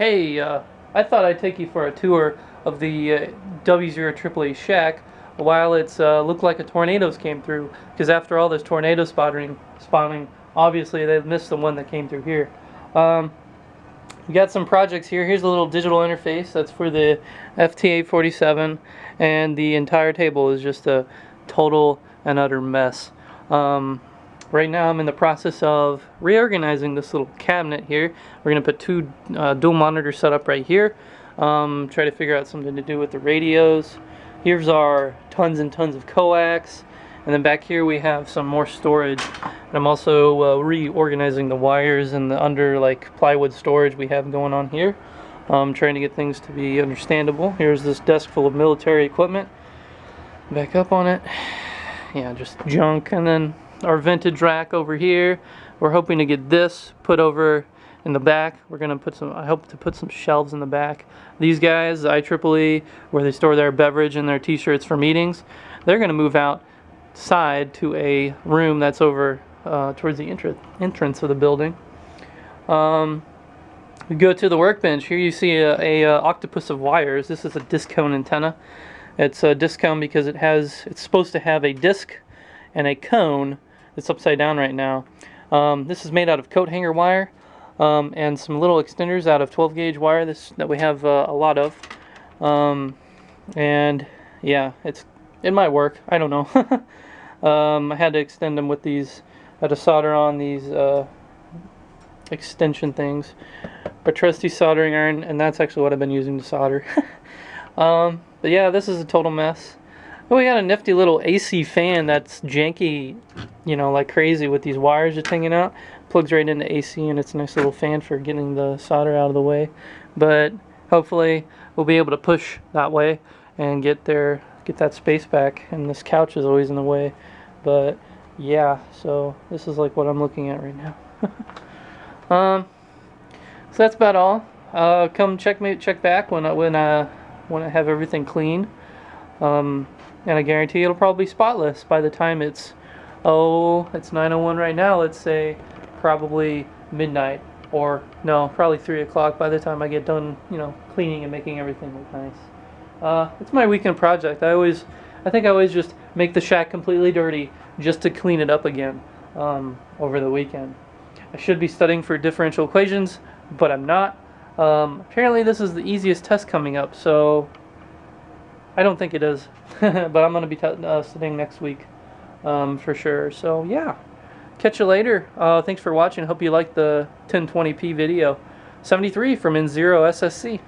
Hey, uh, I thought I'd take you for a tour of the uh, W0 AAA shack while it's uh, looked like a tornadoes came through. Because after all this tornado spotting, spawning, obviously they missed the one that came through here. Um, we got some projects here. Here's a little digital interface that's for the FT847, and the entire table is just a total and utter mess. Um, Right now I'm in the process of reorganizing this little cabinet here. We're going to put two uh, dual monitors set up right here. Um, try to figure out something to do with the radios. Here's our tons and tons of coax. And then back here we have some more storage. And I'm also uh, reorganizing the wires and the under like plywood storage we have going on here. Um, trying to get things to be understandable. Here's this desk full of military equipment. Back up on it. Yeah, just junk. And then our vintage rack over here. We're hoping to get this put over in the back. We're gonna put some, I hope to put some shelves in the back. These guys, IEEE, where they store their beverage and their t-shirts for meetings, they're gonna move outside to a room that's over uh, towards the entrance of the building. Um, we go to the workbench. Here you see a, a, a, octopus of wires. This is a disc cone antenna. It's a disc cone because it has, it's supposed to have a disc and a cone it's upside down right now. Um, this is made out of coat hanger wire um, and some little extenders out of 12 gauge wire this, that we have uh, a lot of. Um, and yeah, it's it might work. I don't know. um, I had to extend them with these. I had to solder on these uh, extension things. But trusty soldering iron, and that's actually what I've been using to solder. um, but yeah, this is a total mess. Oh, we got a nifty little AC fan that's janky, you know, like crazy with these wires just hanging out. Plugs right into AC and it's a nice little fan for getting the solder out of the way. But hopefully we'll be able to push that way and get there, get that space back. And this couch is always in the way. But yeah, so this is like what I'm looking at right now. um, so that's about all. Uh, come check me check back when I when I when I have everything clean. Um, and I guarantee it'll probably be spotless by the time it's oh it's 901 right now let's say probably midnight or no probably 3 o'clock by the time I get done you know cleaning and making everything look nice. Uh, it's my weekend project. I always I think I always just make the shack completely dirty just to clean it up again um, over the weekend. I should be studying for differential equations but I'm not. Um, apparently this is the easiest test coming up so I don't think it is, but I'm going to be uh, sitting next week um, for sure. So yeah, catch you later. Uh, thanks for watching. Hope you liked the 1020p video. 73 from N0 SSC.